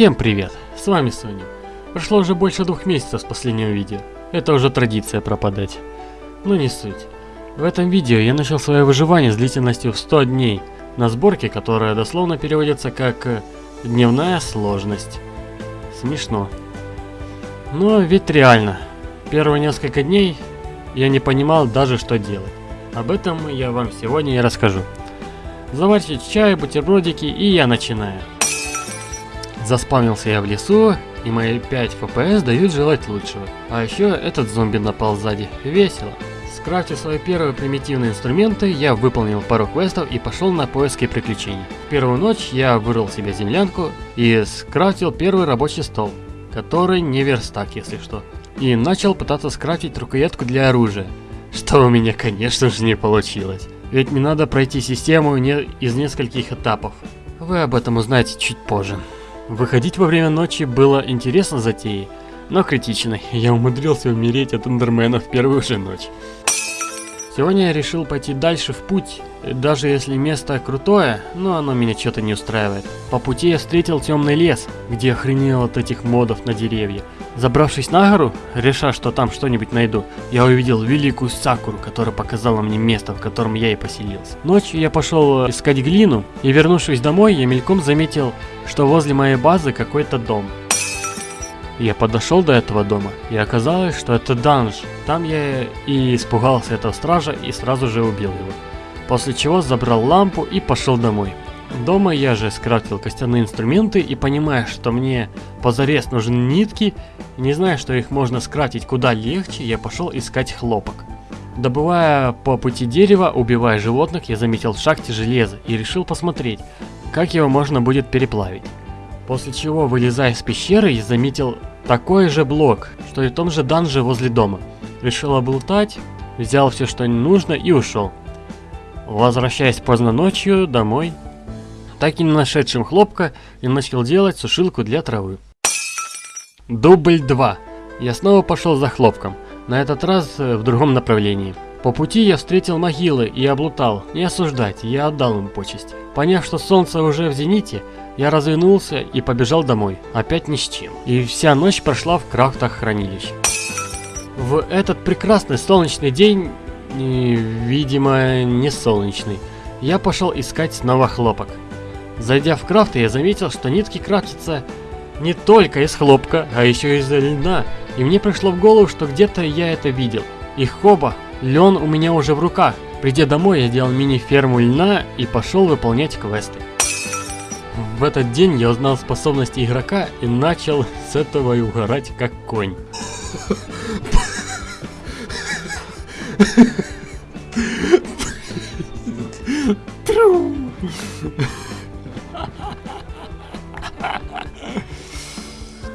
Всем привет, с вами Соня. Прошло уже больше двух месяцев с последнего видео. Это уже традиция пропадать. Но не суть. В этом видео я начал свое выживание с длительностью в 100 дней, на сборке, которая дословно переводится как э, «дневная сложность». Смешно. Но ведь реально, первые несколько дней я не понимал даже что делать. Об этом я вам сегодня и расскажу. Заварьте чай, бутербродики и я начинаю. Заспавнился я в лесу, и мои 5 FPS дают желать лучшего. А еще этот зомби напал сзади. Весело. Скрафтив свои первые примитивные инструменты, я выполнил пару квестов и пошел на поиски приключений. В первую ночь я вырыл себе землянку и скрафтил первый рабочий стол, который не верстак, если что. И начал пытаться скрафтить рукоятку для оружия, что у меня, конечно же, не получилось. Ведь мне надо пройти систему не из нескольких этапов. Вы об этом узнаете чуть позже. Выходить во время ночи было интересно затеей, но критично. Я умудрился умереть от эндермена в первую же ночь. Сегодня я решил пойти дальше в путь, даже если место крутое, но оно меня что-то не устраивает. По пути я встретил темный лес, где охренел от этих модов на деревья. Забравшись на гору, реша, что там что-нибудь найду, я увидел великую сакуру, которая показала мне место, в котором я и поселился. Ночью я пошел искать глину, и вернувшись домой, я мельком заметил, что возле моей базы какой-то дом. Я подошел до этого дома, и оказалось, что это данж. Там я и испугался этого стража и сразу же убил его. После чего забрал лампу и пошел домой. Дома я же скрафтил костяные инструменты и понимая, что мне позарез нужны нитки, не зная, что их можно скрафтить куда легче, я пошел искать хлопок. Добывая по пути дерева, убивая животных, я заметил в шахте железо и решил посмотреть, как его можно будет переплавить. После чего, вылезая из пещеры, я заметил такой же блок, что и в том же данже возле дома. Решил облутать, взял все, что нужно и ушел. Возвращаясь поздно ночью домой, так и не нашедшим хлопка, я начал делать сушилку для травы. Дубль 2. Я снова пошел за хлопком, на этот раз э, в другом направлении. По пути я встретил могилы и облутал, не осуждать, я отдал им почесть. Поняв, что солнце уже в зените, я развернулся и побежал домой, опять ни с чем. И вся ночь прошла в крафтах хранилищ. В этот прекрасный солнечный день, и, видимо, не солнечный, я пошел искать снова хлопок. Зайдя в крафт, я заметил, что нитки крафтятся не только из хлопка, а еще из льна. И мне пришло в голову, что где-то я это видел. И хоба, лен у меня уже в руках. Придя домой, я делал мини-ферму льна и пошел выполнять квесты. В этот день я узнал способности игрока и начал с этого и угорать как конь.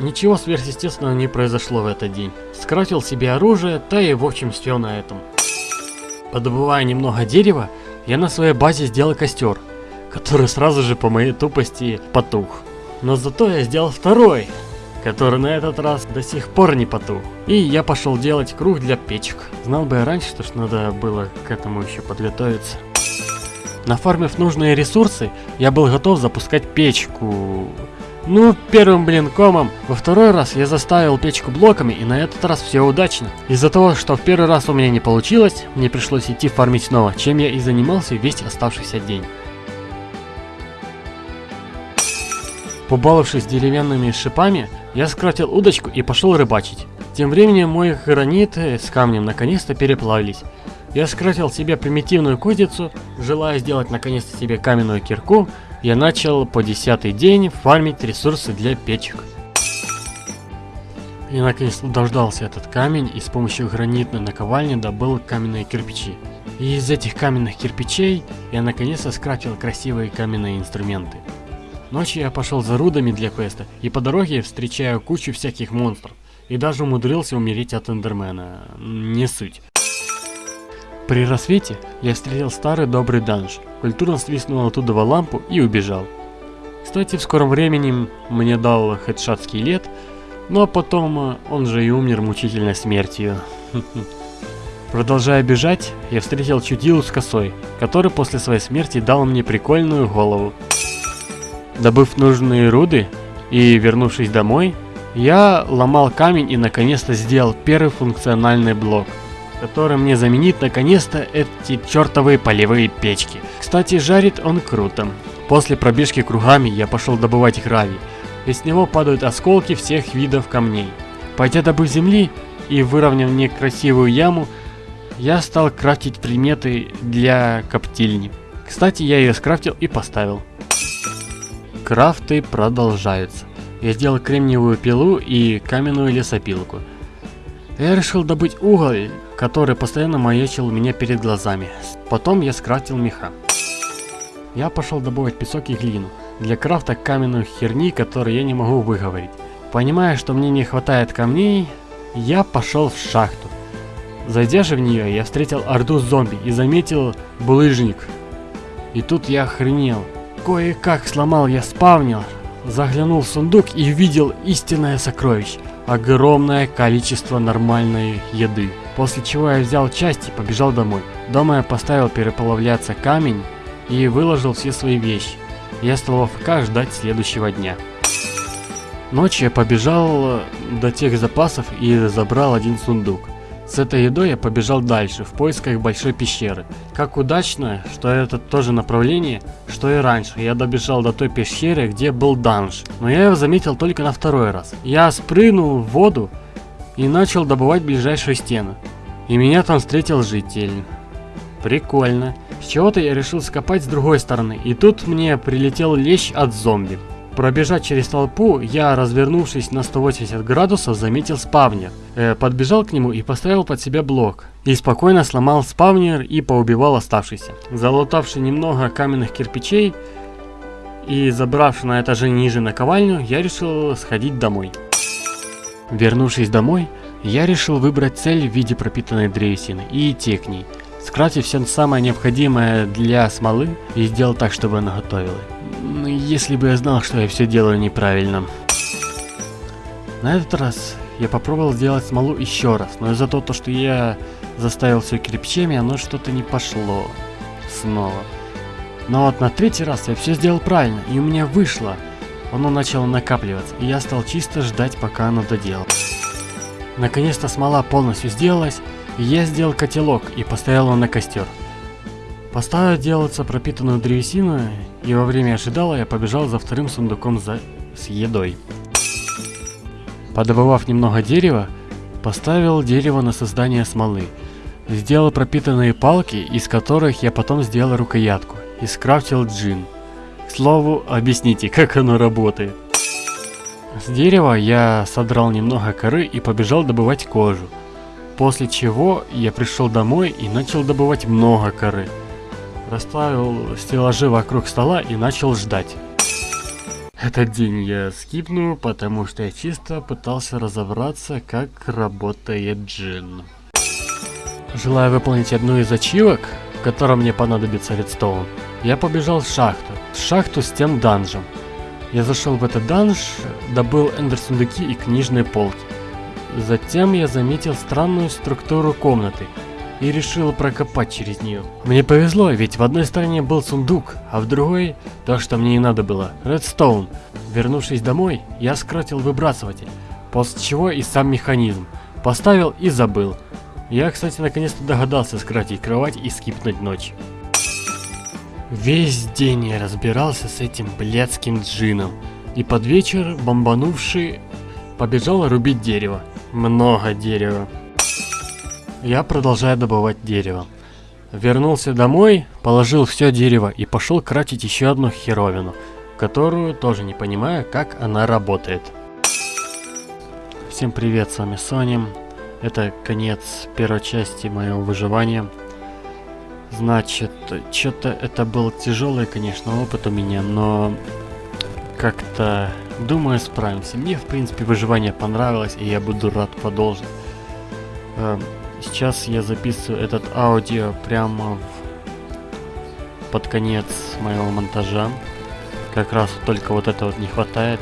Ничего сверхъестественного не произошло в этот день. Скрафтил себе оружие, да и в общем все на этом. Подобывая немного дерева, я на своей базе сделал костер, который сразу же по моей тупости потух. Но зато я сделал второй, который на этот раз до сих пор не потух. И я пошел делать круг для печек. Знал бы я раньше, что ж надо было к этому еще подготовиться. Нафармив нужные ресурсы, я был готов запускать печку. Ну, первым блин комом. Во второй раз я заставил печку блоками, и на этот раз все удачно. Из-за того, что в первый раз у меня не получилось, мне пришлось идти фармить снова, чем я и занимался весь оставшийся день. Побаловавшись деревянными шипами, я скратил удочку и пошел рыбачить. Тем временем мои граниты с камнем наконец-то переплавились. Я скратил себе примитивную кузницу, желая сделать наконец-то себе каменную кирку, я начал по десятый день фармить ресурсы для печек. Я наконец-то дождался этот камень и с помощью гранитной наковальни добыл каменные кирпичи. И из этих каменных кирпичей я наконец-то скрафтил красивые каменные инструменты. Ночью я пошел за рудами для квеста, и по дороге встречаю кучу всяких монстров. И даже умудрился умереть от эндермена. Не суть. При рассвете я встретил старый добрый данж, культурно свистнул оттуда лампу и убежал. Кстати, в скором времени мне дал хедшот скелет, но потом он же и умер мучительной смертью. Продолжая бежать, я встретил чудилу с косой, который после своей смерти дал мне прикольную голову. Добыв нужные руды, И вернувшись домой, я ломал камень и наконец-то сделал первый функциональный блок, который мне заменит наконец-то эти чертовые полевые печки. Кстати, жарит он круто. После пробежки кругами я пошел добывать гравий, и с него падают осколки всех видов камней. Пойдя добыв земли и выровняв некрасивую яму, я стал крафтить приметы для коптильни. Кстати, я ее скрафтил и поставил. Крафты продолжаются. Я сделал кремниевую пилу и каменную лесопилку. Я решил добыть уголь, который постоянно маячил у меня перед глазами. Потом я скрафтил меха. Я пошел добывать песок и глину для крафта каменных херни, которые я не могу выговорить. Понимая, что мне не хватает камней, я пошел в шахту. Зайдя же в нее, я встретил орду зомби и заметил булыжник. И тут я охренел. Кое-как сломал я спавнер, заглянул в сундук и увидел истинное сокровище. Огромное количество нормальной еды. После чего я взял часть и побежал домой. Дома я поставил переплавляться камень и выложил все свои вещи. Я стал в АФК ждать следующего дня. Ночью я побежал до тех запасов и забрал один сундук. С этой едой я побежал дальше, в поисках большой пещеры. Как удачно, что это то же направление, что и раньше. Я добежал до той пещеры, где был данж. Но я его заметил только на второй раз. Я спрыгнул в воду и начал добывать ближайшую стену. И меня там встретил житель. Прикольно. С чего-то я решил скопать с другой стороны, и тут мне прилетел лещ от зомби. Пробежать через толпу, я, развернувшись на 180 градусов, заметил спавнер. Э, подбежал к нему и поставил под себя блок. И спокойно сломал спавнер и поубивал оставшийся. Залутавший немного каменных кирпичей и забравший на этаже ниже наковальню, я решил сходить домой. Вернувшись домой, я решил выбрать цель в виде пропитанной древесины и идти к ней. Скрафтив все самое необходимое для смолы и сделал так, чтобы она готовила. Ну, если бы я знал, что я все делаю неправильно. На этот раз я попробовал сделать смолу еще раз, но из-за того, что я заставил все кирпичами, оно что-то не пошло снова. Но вот на третий раз я все сделал правильно, и у меня вышло. Оно начало накапливаться, и я стал чисто ждать, пока оно доделает. Наконец-то смола полностью сделалась, и я сделал котелок и поставил его на костер. Поставив делаться пропитанную древесину, и во время ожидала я побежал за вторым сундуком за... с едой. Подобывав немного дерева, поставил дерево на создание смолы. Сделал пропитанные палки, из которых я потом сделал рукоятку, и скрафтил джин. Слову, объясните, как оно работает. С дерева я содрал немного коры и побежал добывать кожу. После чего я пришел домой и начал добывать много коры. Расставил стеллажи вокруг стола и начал ждать. Этот день я скипну, потому что я чисто пытался разобраться, как работает джин. Желая выполнить одну из ачивок, в котором мне понадобится редстоун, я побежал в шахту. В шахту с тем данжем. Я зашел в этот данж, добыл эндер-сундуки и книжные полки. Затем я заметил странную структуру комнаты – и решил прокопать через нее. Мне повезло, ведь в одной стороне был сундук, а в другой то, что мне и надо было, редстоун. Вернувшись домой, я скротил выбрасыватель, после чего и сам механизм. Поставил и забыл. Я, кстати, наконец-то догадался скратить кровать и скипнуть ночь. Весь день я разбирался с этим блядским джином. И под вечер, бомбанувший, побежал рубить дерево. Много дерева. Я продолжаю добывать дерево. Вернулся домой, положил все дерево и пошел кратить еще одну херовину, которую тоже не понимаю, как она работает. Всем привет, с вами Сони. Это конец первой части моего выживания. Значит, что-то это был тяжелый, конечно, опыт у меня, но как-то, думаю, справимся. Мне, в принципе, выживание понравилось, и я буду рад продолжить. Эм, Сейчас я записываю этот аудио прямо в... под конец моего монтажа. Как раз только вот этого не хватает.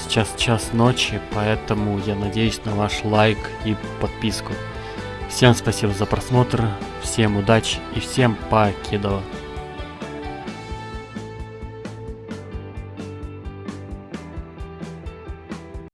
Сейчас час ночи, поэтому я надеюсь на ваш лайк и подписку. Всем спасибо за просмотр, всем удачи и всем покедова.